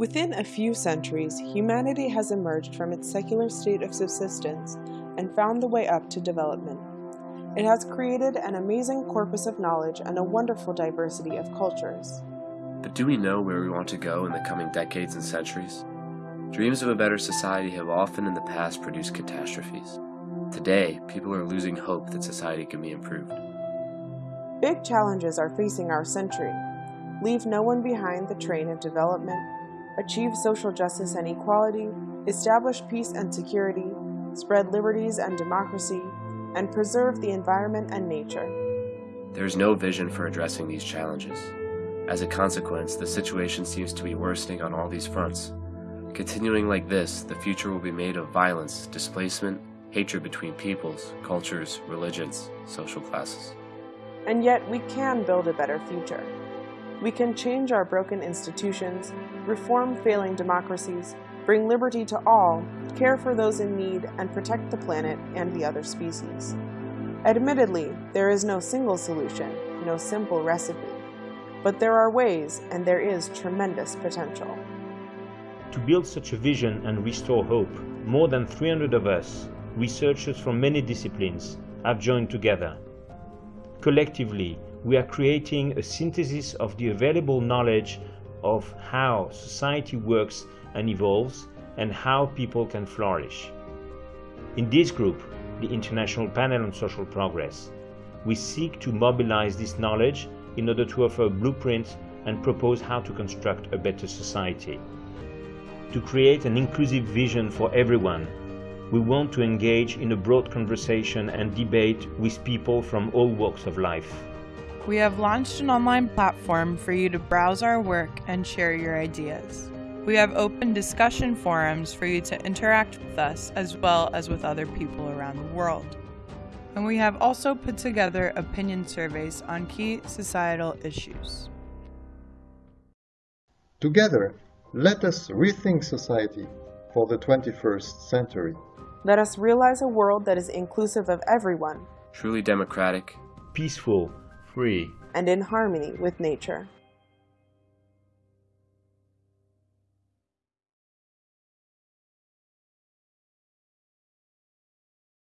Within a few centuries, humanity has emerged from its secular state of subsistence and found the way up to development. It has created an amazing corpus of knowledge and a wonderful diversity of cultures. But do we know where we want to go in the coming decades and centuries? Dreams of a better society have often in the past produced catastrophes. Today, people are losing hope that society can be improved. Big challenges are facing our century. Leave no one behind the train of development, achieve social justice and equality, establish peace and security, spread liberties and democracy, and preserve the environment and nature. There is no vision for addressing these challenges. As a consequence, the situation seems to be worsening on all these fronts. Continuing like this, the future will be made of violence, displacement, hatred between peoples, cultures, religions, social classes. And yet we can build a better future. We can change our broken institutions, reform failing democracies, bring liberty to all, care for those in need, and protect the planet and the other species. Admittedly, there is no single solution, no simple recipe. But there are ways, and there is tremendous potential. To build such a vision and restore hope, more than 300 of us, researchers from many disciplines, have joined together. Collectively, we are creating a synthesis of the available knowledge of how society works and evolves and how people can flourish. In this group, the International Panel on Social Progress, we seek to mobilize this knowledge in order to offer a blueprint and propose how to construct a better society. To create an inclusive vision for everyone, we want to engage in a broad conversation and debate with people from all walks of life. We have launched an online platform for you to browse our work and share your ideas. We have open discussion forums for you to interact with us as well as with other people around the world. And we have also put together opinion surveys on key societal issues. Together, let us rethink society for the 21st century. Let us realize a world that is inclusive of everyone Truly democratic, Peaceful, free, and in harmony with nature.